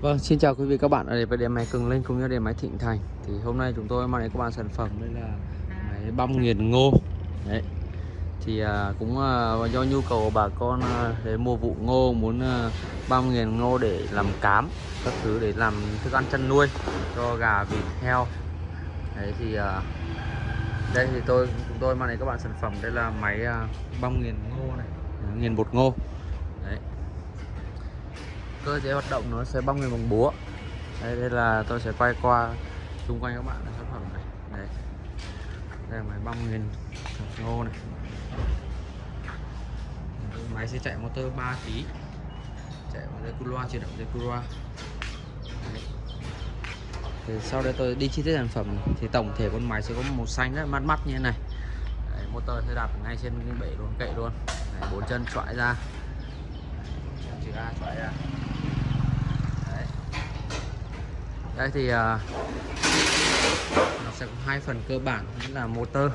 Vâng, xin chào quý vị các bạn ở đây với điện máy Cường Linh cũng như điện máy Thịnh Thành. Thì hôm nay chúng tôi mang đến các bạn sản phẩm đây là máy băm nghiền ngô. Đấy. Thì à, cũng à, do nhu cầu của bà con à, để mua vụ ngô muốn à, băm nghiền ngô để làm cám Các thứ để làm thức ăn chăn nuôi cho gà, vịt, heo. Đấy thì à, đây thì tôi chúng tôi mang đến các bạn sản phẩm. Đây là máy à, băm nghiền ngô này. Nghiền bột ngô. Đấy cơ chế hoạt động nó sẽ bong lên bằng búa. Đây, đây là tôi sẽ quay qua xung quanh các bạn sản phẩm này. Đây đây là máy bong nghiền ngô này. Máy sẽ chạy motor 3 kg chạy bằng dây cu loa chuyển động dây cu loa. Thì sau đây tôi đi chi tiết sản phẩm thì tổng thể con máy sẽ có màu xanh rất mắt mát mắt như thế này. Đấy, motor sẽ đặt ngay trên bể luôn kệ luôn. Đấy, bốn chân chọi ra. Chân chữ A chọi ra Đấy đây thì uh, nó sẽ có hai phần cơ bản là motor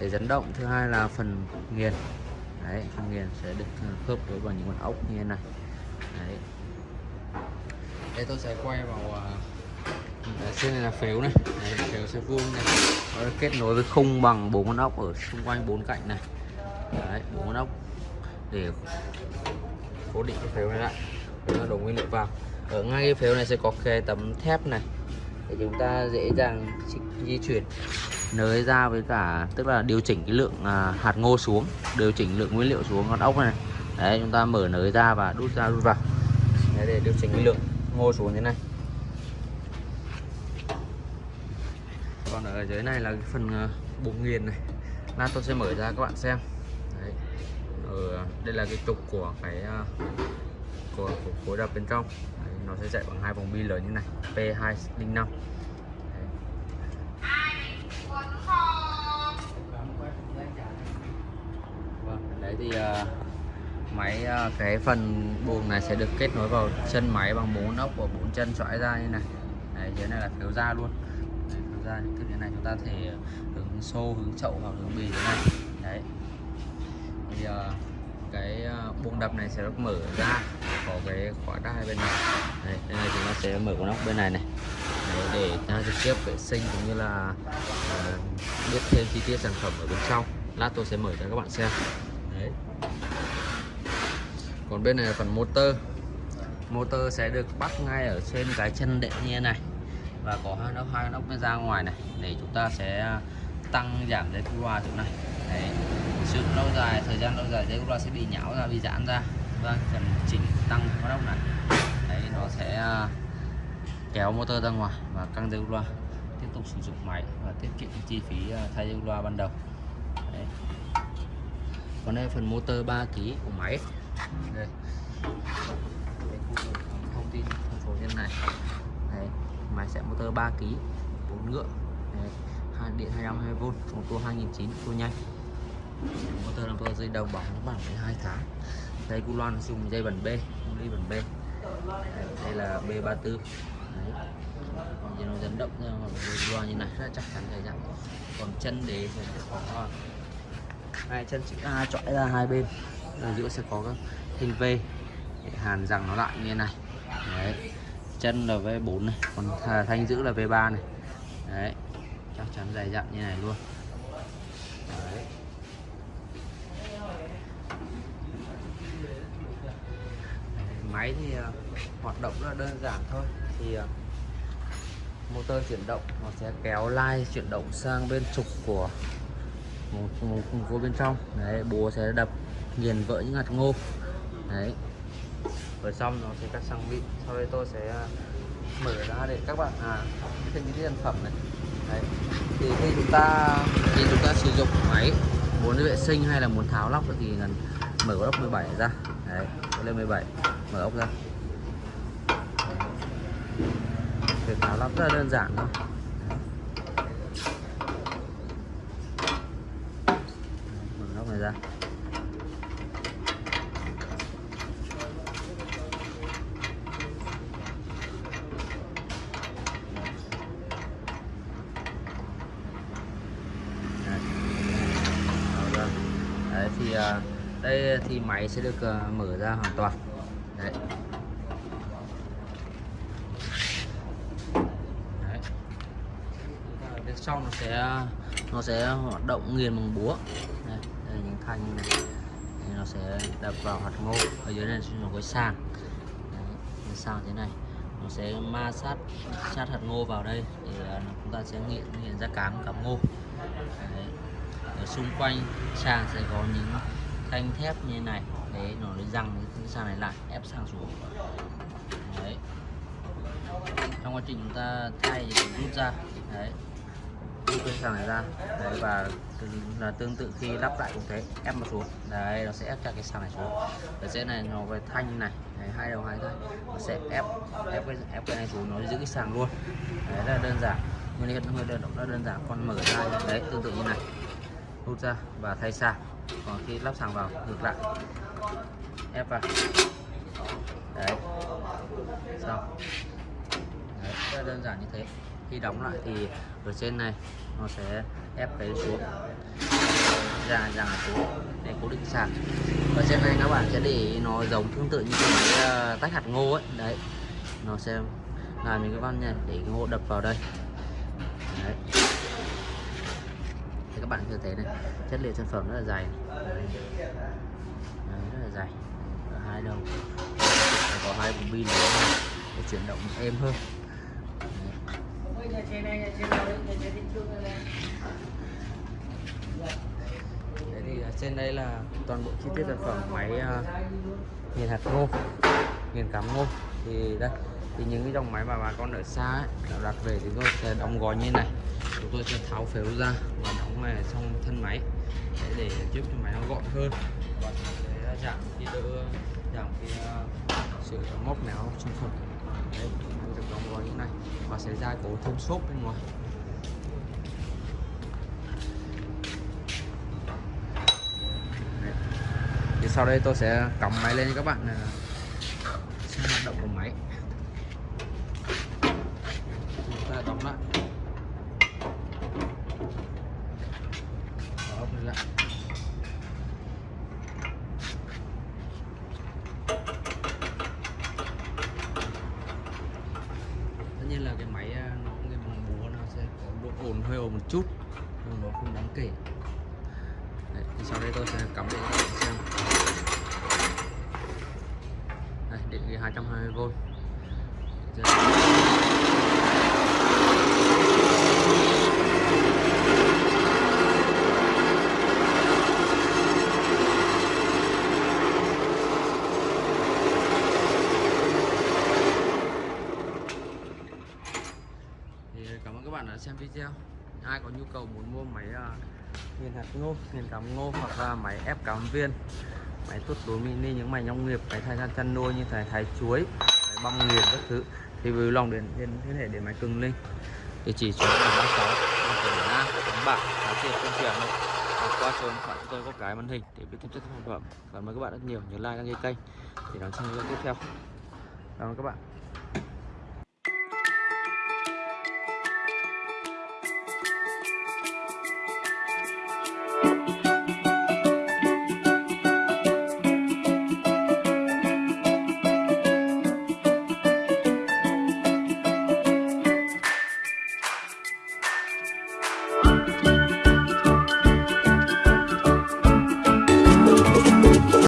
để dẫn động thứ hai là phần nghiền. Đấy phần nghiền sẽ được à, khớp với bằng những con ốc như thế này. Đấy. Đây tôi sẽ quay vào à, uh, trên này là phếu này. Đấy, phếu sẽ vuông này. Nó kết nối với khung bằng bốn con ốc ở xung quanh bốn cạnh này. Đấy bốn con ốc để cố định cái phếu này lại đổ nguyên liệu vào. Ở ngay cái phếu này sẽ có cái tấm thép này. Để chúng ta dễ dàng di chuyển. Nới ra với cả tức là điều chỉnh cái lượng à, hạt ngô xuống. Điều chỉnh lượng nguyên liệu xuống con ốc này. Đấy chúng ta mở nới ra và đút ra đút vào. Đấy, để điều chỉnh cái lượng ngô xuống thế này. Còn ở dưới này là cái phần à, bụng nghiền này. Lát tôi sẽ mở ra các bạn xem. Đấy. ở à, đây là cái trục của cái à, của, của khối đập bên trong. Đấy, nó sẽ chạy bằng hai vòng bi lớn như này P205 Vâng, đấy thì uh, máy uh, cái phần buồng này sẽ được kết nối vào chân máy bằng bốn ốc của bốn chân xoãi ra như này. Đấy, dưới này là phiếu da luôn. Đấy, phiếu da những thứ như này chúng ta thể hướng xô hướng chậu hoặc hướng bì thế này. Đấy. Thì uh, cái ờ, buông đập này sẽ được mở ra có cái khóa đai bên này. Đây, đây này chúng ta sẽ mở con ốc bên này này. Đấy, để ta trực tiếp vệ sinh cũng như là uh, biết thêm chi tiết sản phẩm ở bên trong. Lát tôi sẽ mở cho các bạn xem. Đấy. Còn bên này là phần motor. Motor sẽ được bắt ngay ở trên cái chân đệm như thế này. Và có hai ốc hai ốc ra ngoài này. Để chúng ta sẽ tăng giảm dây thu loa chỗ này. Đấy sử dụng lâu dài, thời gian lâu dài dây cu loa sẽ bị nhão ra, bị giãn ra. Vâng cần chỉnh tăng con ốc này. Đấy, nó sẽ à, kéo motor ra ngoài và căng dây cu loa. Tiếp tục sử dụng máy và tiết kiệm chi phí à, thay dây cu loa ban đầu. Đấy. còn đây phần motor 3 kg của máy. Đây. À, thông tin phân phối trên này đấy. máy sẽ motor 3 kg 4 ngựa. Đấy. điện 220V một tua 2009 tua nhanh motor là motor dây đầu bóng nó bằng 12 tháng. Dây cu loan dùng dây bẩn B ly bẩn B đây là B34. Đấy. Thì nó dẫn động ra loa như này rất chắc chắn dày dặn còn chân đế thì sẽ có, hai chân chữ A chọi ra hai bên. Ở giữa sẽ có các hình V. Để hàn rằng nó lại như thế này. Đấy. Chân là V4 này, còn thanh giữ là V3 này. Đấy. Chắc chắn dày dặn như này luôn đấy máy thì ờ, hoạt động rất là đơn giản thôi. Thì ờ, motor chuyển động nó sẽ kéo lai chuyển động sang bên trục của một một vô bên trong. Đấy búa sẽ đập nghiền vỡ những hạt ngô. Đấy. Rồi xong nó sẽ cắt sang vị sau đây tôi sẽ ờ, mở ra để các bạn à thêm những sản phẩm này. Đấy. Thì khi chúng ta, khi chúng ta sử dụng máy, muốn vệ sinh hay là muốn tháo lóc thì cần mở lóc 17 ra. Đấy lên 17 mở ốc ra. Việc tháo lắp rất là đơn giản thôi. Mở nóc này ra. Đấy, thì à, đây thì máy sẽ được ờ, mở ra hoàn toàn. Đấy. đấy. Bên trong nó sẽ nó sẽ hoạt động nghiền bằng búa. Đây, đây những thanh này. Thì nó sẽ đập vào hạt ngô ở dưới này nó có sàng đấy, sàng thế này. Nó sẽ ma sát sát hạt ngô vào đây thì ờ, chúng ta sẽ nghiền nghiền ra cám cám ngô. Đấy. ở xung quanh sàng sẽ có những thanh thép như này. Đấy nó lấy răng cái sàn này lại ép sang xuống. Đấy. Trong quá trình chúng ta thay thì rút ra. Đấy. Rút cái sàn này ra. Đấy và là tương tự khi lắp lại cũng thế ép nó xuống. Đấy nó sẽ ép cho cái sàn này xuống. Ở trên này nó cái thanh này. Đấy, hai đầu hai thanh nó sẽ ép ép cái ép cái này xuống nó giữ cái sàn luôn. Đấy rất là đơn giản. Nguyên lý hơi đơn động rất đơn giản. Con mở ra. Đấy tương tự như này. Rút ra và thay sạc còn khi lắp sàng vào ngược lại. Ép vào. Đấy. Xong. Đấy, rất đơn giản như thế. Khi đóng lại thì ở trên này nó sẽ ép cái xuống ra ra xuống để cố định sạc. Ở trên này các bạn sẽ để nó giống tương tự như cái máy tách hạt ngô ấy. Đấy. Nó sẽ làm những cái văn này để ngô đập vào đây. Đấy bạn có thể thấy này. Chất liệu sản phẩm rất là dày. Đấy. Rất là dày. Ở hai đầu. Phải có hai bùng pin để chuyển động êm hơn. Đấy. Thì à, trên đây là toàn bộ chi tiết sản phẩm máy à, uh, nghiền hạt ngô nghiền cám ngô. Thì đây thì những cái dòng máy mà bà con ở xa ấy, đặt về thì tôi sẽ đóng gói như thế này chúng tôi sẽ tháo phếu ra và đóng này trong thân máy. Để, để giúp cho máy nó gọn hơn. Và để giảm khi đỡ giảm cái ờ, sự móc méo trong phần. Đấy được đóng gói như này và sẽ ra cố thêm xốp bên ngoài. Đấy. thì sau đây tôi sẽ cắm máy lên cho các bạn ờ, xem hoạt động của máy chúng ta đóng lại Mở ốc lên lại như nhiên là cái máy à, nó cái bằng búa nó sẽ có độ ồn hơi ồn một chút nhưng nó không đáng kể. Đấy, thì sau đây tôi sẽ cắm điện cho các bạn xem. Đây điện 220V Giờ- thì cảm ơn các bạn đã xem video. Ai có nhu cầu muốn mua máy uh, nghiền hạt ngô nghiền cám ngô hoặc là máy ép cám viên máy tuốt đối mini những máy nông nghiệp máy thay gian chăn nuôi như thái thái chuối máy băm nghiền các thứ thì vui lòng đến liên hệ đến máy cường linh. Địa chỉ số là ba sáu tỉnh Nam đánh bạc giá tiền công truyền này hoặc qua số điện thoại chúng tôi có cái màn hình để biết thêm chất sản phẩm. Cảm ơn các bạn rất nhiều. Nhớ like đăng ký kênh để đón xem video tiếp theo. Cảm ơn các bạn.